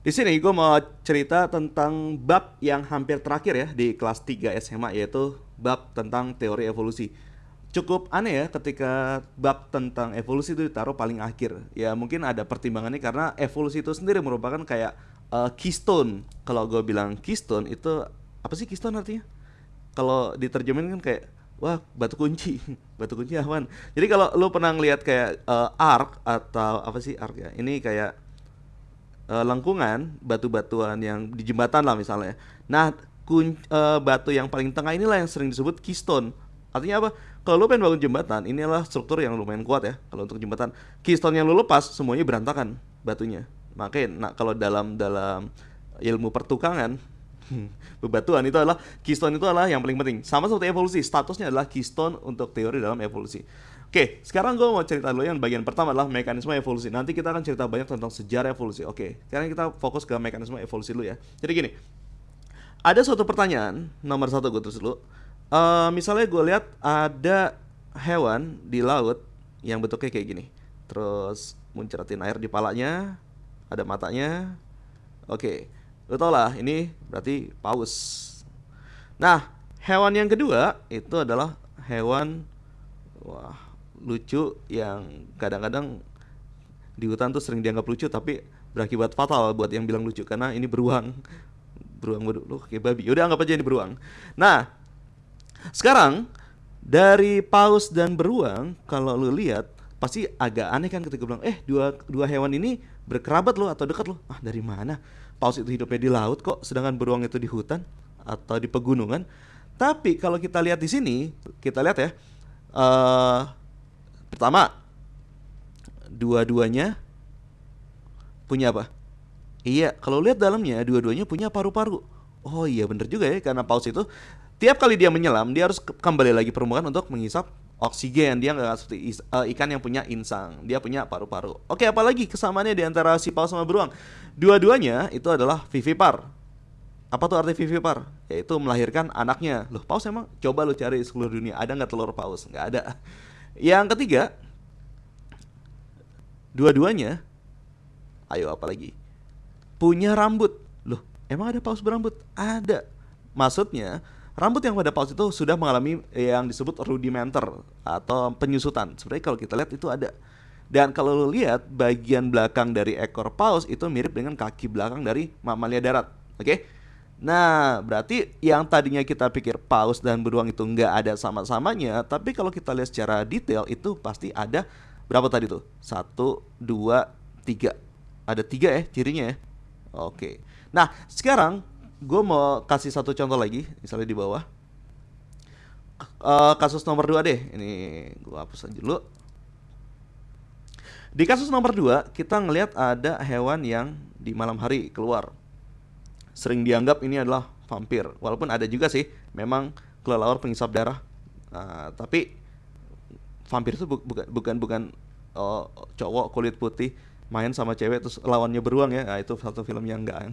Di sini gue mau cerita tentang bab yang hampir terakhir ya di kelas 3 SMA yaitu bab tentang teori evolusi. Cukup aneh ya ketika bab tentang evolusi itu ditaruh paling akhir. Ya mungkin ada pertimbangannya karena evolusi itu sendiri merupakan kayak uh, keystone. Kalau gue bilang keystone itu apa sih keystone artinya? Kalau diterjemahin kan kayak wah batu kunci batu kunci awan jadi kalau lu pernah ngeliat kayak uh, arc atau apa sih arc ya ini kayak uh, lengkungan batu-batuan yang di jembatan lah misalnya. Nah, kun, uh, batu yang paling tengah inilah yang sering disebut keystone. Artinya apa? Kalau lu pengen bangun jembatan, inilah struktur yang lumayan kuat ya. Kalau untuk jembatan, keystone yang lu lepas semuanya berantakan batunya. Makanya, nah kalau dalam dalam ilmu pertukangan bebatuan itu adalah keystone itu adalah yang paling penting. Sama seperti evolusi, statusnya adalah keystone untuk teori dalam evolusi. Oke, sekarang gue mau cerita dulu yang bagian pertama adalah mekanisme evolusi. Nanti kita akan cerita banyak tentang sejarah evolusi. Oke, sekarang kita fokus ke mekanisme evolusi dulu ya. Jadi gini, ada suatu pertanyaan nomor satu gue terus dulu. Uh, misalnya gue lihat ada hewan di laut yang bentuknya kayak gini. Terus muncratin air di palanya, ada matanya. Oke, lo tau lah ini berarti paus. Nah, hewan yang kedua itu adalah hewan wah lucu yang kadang-kadang di hutan tuh sering dianggap lucu tapi berakibat fatal buat yang bilang lucu karena ini beruang. Beruang lu kayak babi. Udah anggap aja ini beruang. Nah sekarang dari paus dan beruang kalau lu lihat pasti agak aneh kan ketika bilang eh dua dua hewan ini berkerabat lo atau dekat lo ah dari mana? Paus itu hidupnya di laut kok sedangkan beruang itu di hutan atau di pegunungan. Tapi kalau kita lihat di sini kita lihat ya uh, Pertama, dua-duanya punya apa? Iya, kalau lihat dalamnya dua-duanya punya paru-paru. Oh iya bener juga ya karena paus itu tiap kali dia menyelam dia harus kembali lagi permukaan untuk mengisap oksigen. Dia nggak seperti uh, ikan yang punya insang. Dia punya paru-paru. Oke, apalagi kesamaannya di antara si paus sama beruang? Dua-duanya itu adalah vivipar. Apa tuh arti vivipar? Yaitu melahirkan anaknya. Loh, paus emang coba lo cari seluruh dunia ada nggak telur paus? Nggak ada. Yang ketiga, dua-duanya, ayo apa lagi? Punya rambut. Loh, emang ada paus berambut? Ada. Maksudnya, rambut yang pada paus itu sudah mengalami yang disebut rudimenter atau penyusutan. Sebenarnya kalau kita lihat itu ada. Dan kalau lo lihat bagian belakang dari ekor paus itu mirip dengan kaki belakang dari mamalia darat. Oke? Okay? Nah, berarti yang tadinya kita pikir paus dan beruang itu nggak ada sama-samanya, tapi kalau kita lihat secara detail itu pasti ada berapa tadi tuh? Satu, dua, tiga. Ada tiga ya cirinya ya. Oke. Nah, sekarang gue mau kasih satu contoh lagi, misalnya di bawah. Uh, kasus nomor dua deh. Ini gue hapus aja dulu. Di kasus nomor dua, kita ngelihat ada hewan yang di malam hari keluar sering dianggap ini adalah vampir. Walaupun ada juga sih memang kelelawar pengisap darah. Nah, tapi vampir itu bu bukan bukan bukan oh, cowok kulit putih main sama cewek terus lawannya beruang ya. Nah, itu satu film yang enggak. Oke.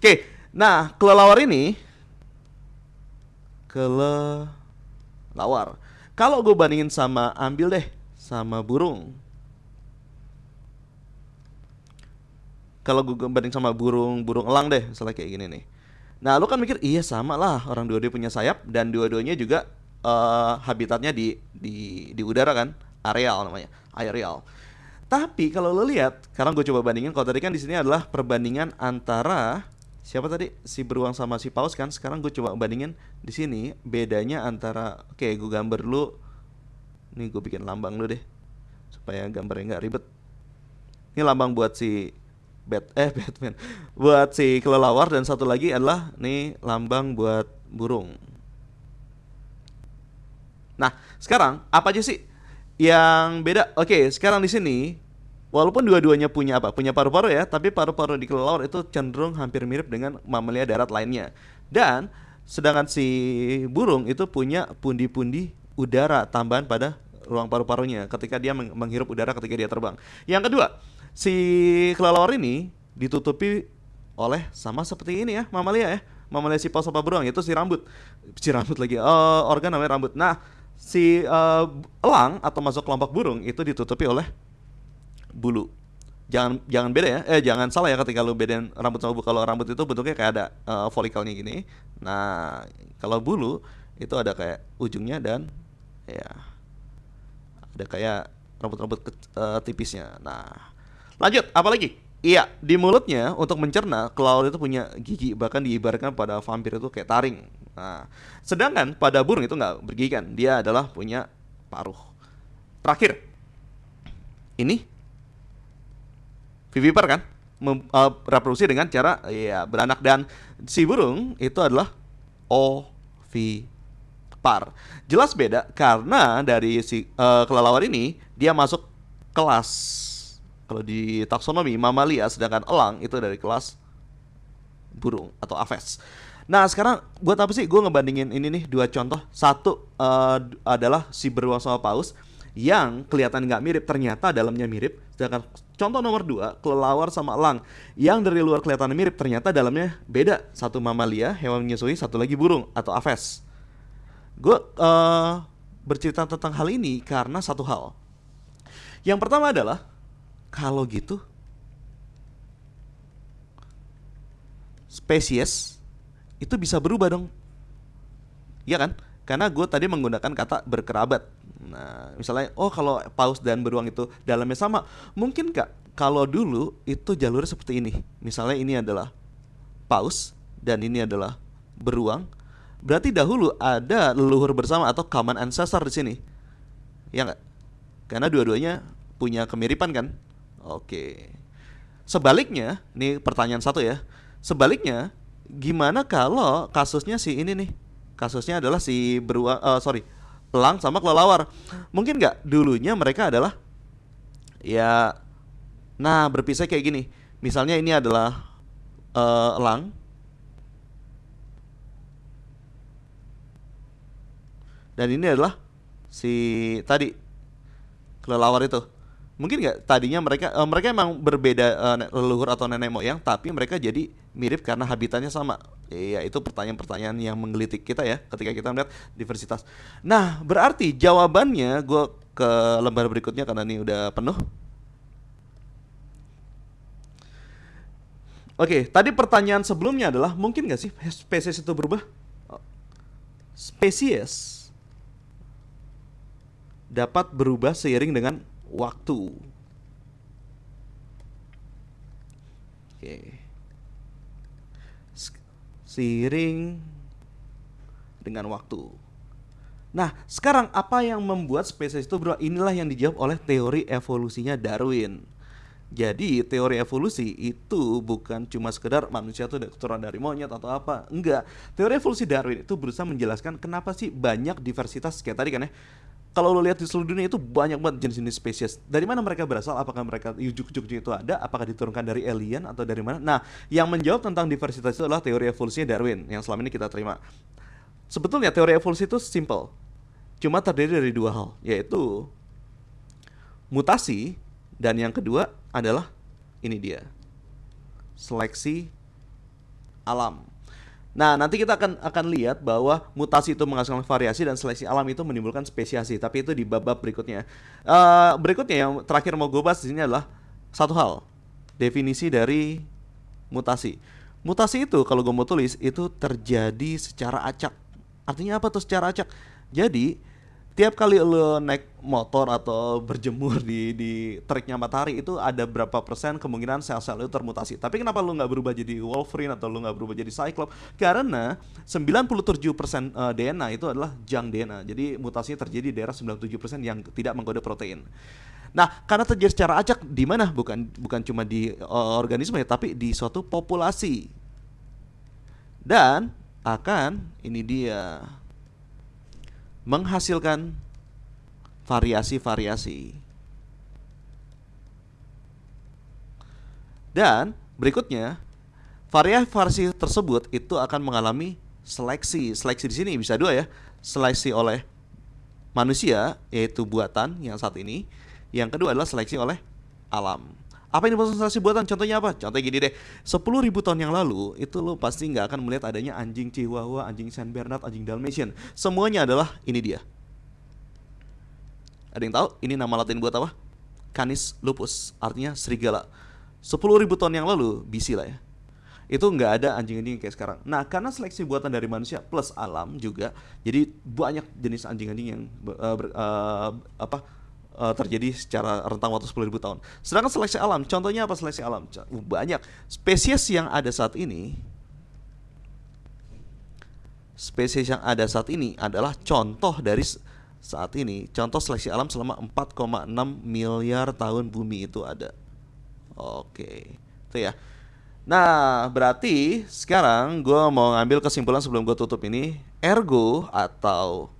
Okay. Nah, kelelawar ini kelelawar. Kalau gue bandingin sama ambil deh sama burung kalau gue banding sama burung burung elang deh misalnya kayak gini nih. Nah lu kan mikir iya sama lah orang dua-duanya punya sayap dan dua-duanya juga uh, habitatnya di di di udara kan areal namanya areal tapi kalau lo lihat sekarang gue coba bandingin kalau tadi kan di sini adalah perbandingan antara siapa tadi? Si beruang sama si paus kan sekarang gue coba bandingin di sini bedanya antara oke gue gambar dulu nih gue bikin lambang dulu deh supaya gambarnya nggak ribet. Ini lambang buat si Bat eh Batman buat si kelelawar dan satu lagi adalah nih lambang buat burung. Nah, sekarang apa aja sih yang beda? Oke, sekarang di sini walaupun dua-duanya punya apa? Punya paru-paru ya, tapi paru-paru di kelelawar itu cenderung hampir mirip dengan mamalia darat lainnya. Dan sedangkan si burung itu punya pundi-pundi udara tambahan pada ruang paru-parunya ketika dia menghirup udara ketika dia terbang. Yang kedua, si kelelawar ini ditutupi oleh sama seperti ini ya mamalia ya. Mamalia si paus apa beruang itu si rambut. Si rambut lagi uh, organ namanya rambut. Nah si uh, elang atau masuk kelompok burung itu ditutupi oleh bulu. Jangan jangan beda ya eh jangan salah ya ketika lu bedain rambut sama bulu kalau rambut itu bentuknya kayak ada uh, folikelnya gini. Nah kalau bulu itu ada kayak ujungnya dan ya ada kayak rambut-rambut uh, tipisnya. Nah lanjut apa lagi? Iya di mulutnya untuk mencerna kelelawar itu punya gigi bahkan diibaratkan pada vampir itu kayak taring. Nah sedangkan pada burung itu nggak bergigi kan dia adalah punya paruh. Terakhir ini vivipar kan? Mem, uh, reproduksi dengan cara ya beranak. Dan si burung itu adalah ovipar. Jelas beda karena dari si uh, kelelawar ini dia masuk kelas kalau di taksonomi mamalia sedangkan elang itu dari kelas burung atau aves. Nah sekarang buat apa sih? Gue ngebandingin ini nih dua contoh. Satu uh, adalah si beruang sama paus yang kelihatan nggak mirip ternyata dalamnya mirip. Sedangkan contoh nomor dua kelelawar sama elang yang dari luar kelihatan mirip ternyata dalamnya beda. Satu mamalia hewan menyusui satu lagi burung atau aves. Gue uh, bercerita tentang hal ini karena satu hal. Yang pertama adalah kalau gitu spesies itu bisa berubah dong Iya kan? Karena gue tadi menggunakan kata berkerabat Nah, misalnya, oh kalau paus dan beruang itu dalamnya sama, mungkin nggak kalau dulu itu jalurnya seperti ini. Misalnya ini adalah paus dan ini adalah beruang. Berarti dahulu ada leluhur bersama atau common ancestor di sini. Ya nggak? Karena dua-duanya punya kemiripan kan? Oke. Sebaliknya, ini pertanyaan satu ya. Sebaliknya, gimana kalau kasusnya si ini nih? Kasusnya adalah si beruang, uh, sorry, elang sama kelelawar. Mungkin nggak dulunya mereka adalah ya nah berpisah kayak gini. Misalnya ini adalah uh, elang dan ini adalah si tadi kelelawar itu mungkin nggak? Tadinya mereka uh, mereka emang berbeda uh, leluhur atau nenek moyang tapi mereka jadi mirip karena habitatnya sama. Iya itu pertanyaan-pertanyaan yang menggelitik kita ya ketika kita melihat diversitas. Nah berarti jawabannya gue ke lembar berikutnya karena ini udah penuh. Oke, tadi pertanyaan sebelumnya adalah mungkin nggak sih spesies itu berubah? Spesies dapat berubah seiring dengan waktu. Oke. Seiring dengan waktu. Nah, sekarang apa yang membuat spesies itu berubah? Inilah yang dijawab oleh teori evolusinya Darwin. Jadi teori evolusi itu bukan cuma sekedar manusia itu keturunan dari monyet atau apa, enggak. Teori evolusi Darwin itu berusaha menjelaskan kenapa sih banyak diversitas kayak tadi kan ya kalau lo lihat di seluruh dunia itu banyak banget jenis-jenis spesies. Dari mana mereka berasal? Apakah mereka yujuk-yujuknya itu ada? Apakah diturunkan dari alien atau dari mana? Nah, yang menjawab tentang diversitas itu adalah teori evolusinya Darwin yang selama ini kita terima. Sebetulnya teori evolusi itu simple. Cuma terdiri dari dua hal, yaitu mutasi dan yang kedua adalah ini dia. Seleksi alam. Nah, nanti kita akan akan lihat bahwa mutasi itu menghasilkan variasi dan seleksi alam itu menimbulkan spesiasi. Tapi itu di bab-bab berikutnya. Uh, berikutnya yang terakhir mau gue bahas di sini adalah satu hal, definisi dari mutasi. Mutasi itu kalau gue mau tulis itu terjadi secara acak. Artinya apa tuh secara acak? Jadi tiap kali lo naik motor atau berjemur di di teriknya matahari itu ada berapa persen kemungkinan sel-sel itu termutasi. Tapi kenapa lo nggak berubah jadi Wolverine atau lo nggak berubah jadi Cyclops? Karena 97 persen eh, DNA itu adalah junk DNA. Jadi mutasinya terjadi di daerah 97 persen yang tidak mengkode protein. Nah, karena terjadi secara acak di mana? Bukan bukan cuma di uh, organisme ya, tapi di suatu populasi. Dan akan ini dia menghasilkan variasi-variasi. Dan berikutnya, variasi tersebut itu akan mengalami seleksi. Seleksi di sini bisa dua ya. Seleksi oleh manusia yaitu buatan yang saat ini. Yang kedua adalah seleksi oleh alam. Apa ini seleksi buatan? Contohnya apa? Contohnya gini deh, 10 ribu tahun yang lalu itu lo pasti nggak akan melihat adanya anjing Chihuahua, anjing Saint Bernard, anjing Dalmatian. Semuanya adalah ini dia. Ada yang tahu ini nama latin buat apa? Canis lupus, artinya serigala. 10.000 tahun yang lalu, BC lah ya. Itu nggak ada anjing-anjing kayak sekarang. Nah, karena seleksi buatan dari manusia plus alam juga, jadi banyak jenis anjing-anjing yang uh, ber, uh, apa uh, terjadi secara rentang waktu 10.000 tahun. Sedangkan seleksi alam, contohnya apa seleksi alam? Banyak spesies yang ada saat ini spesies yang ada saat ini adalah contoh dari saat ini contoh seleksi alam selama 4,6 miliar tahun bumi itu ada. Oke, itu ya. Nah, berarti sekarang gue mau ngambil kesimpulan sebelum gue tutup ini. Ergo atau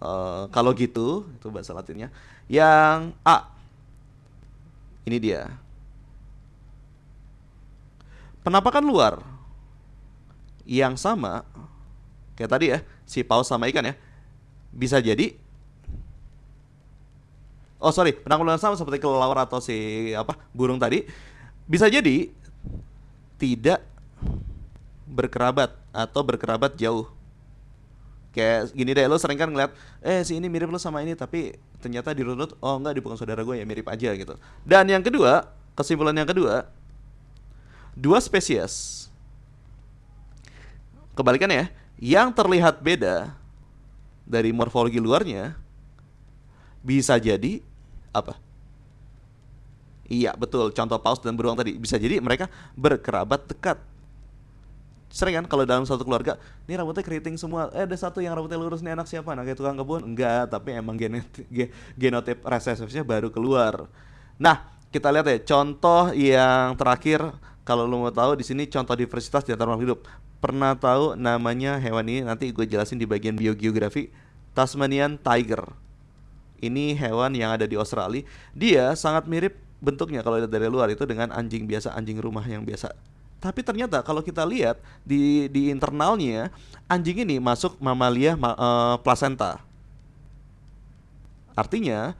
uh, kalau gitu, itu bahasa latinnya. Yang A. Ini dia. Penampakan luar yang sama kayak tadi ya, si paus sama ikan ya. Bisa jadi Oh sorry, penanggulangan sama seperti kelelawar atau si apa burung tadi bisa jadi tidak berkerabat atau berkerabat jauh. Kayak gini deh, lo sering kan ngeliat, eh si ini mirip lo sama ini, tapi ternyata di runut, oh enggak, di bukan saudara gue ya mirip aja gitu. Dan yang kedua, kesimpulan yang kedua, dua spesies, kebalikannya ya, yang terlihat beda dari morfologi luarnya, bisa jadi apa? Iya betul, contoh paus dan beruang tadi bisa jadi mereka berkerabat dekat. Sering kan kalau dalam satu keluarga, ini rambutnya keriting semua. Eh ada satu yang rambutnya lurus nih anak siapa? Kayak tukang kebun? Enggak, tapi emang genotip, genotip resesifnya baru keluar. Nah kita lihat ya contoh yang terakhir kalau lo mau tahu di sini contoh diversitas di antara makhluk hidup. Pernah tahu namanya hewan ini? Nanti gue jelasin di bagian biogeografi. Tasmanian tiger ini hewan yang ada di Australia. Dia sangat mirip bentuknya kalau dari luar itu dengan anjing biasa, anjing rumah yang biasa. Tapi ternyata kalau kita lihat di di internalnya anjing ini masuk mamalia ma, uh, placenta. Artinya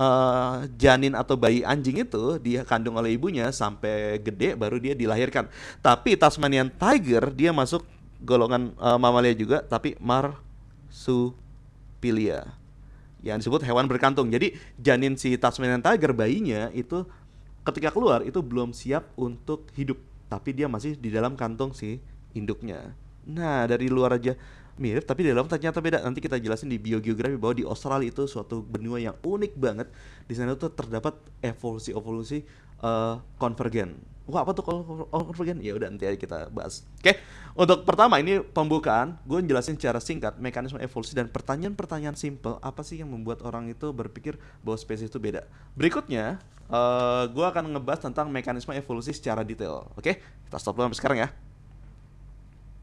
uh, janin atau bayi anjing itu dia kandung oleh ibunya sampai gede baru dia dilahirkan. Tapi Tasmanian tiger dia masuk golongan uh, mamalia juga tapi marsupilia yang disebut hewan berkantung. Jadi janin si Tasmanian tiger bayinya itu ketika keluar itu belum siap untuk hidup, tapi dia masih di dalam kantong si induknya. Nah, dari luar aja mirip tapi di dalam ternyata beda. Nanti kita jelasin di biogeografi bahwa di Australia itu suatu benua yang unik banget. Di sana tuh terdapat evolusi-evolusi uh, konvergen Wah apa tuh kalau convergen? Ya udah nanti aja kita bahas. Oke, untuk pertama ini pembukaan, gue jelasin secara singkat mekanisme evolusi dan pertanyaan-pertanyaan simple apa sih yang membuat orang itu berpikir bahwa spesies itu beda. Berikutnya, uh, eh, gue akan ngebahas tentang mekanisme evolusi secara detail. Oke, kita stop dulu sampai sekarang ya.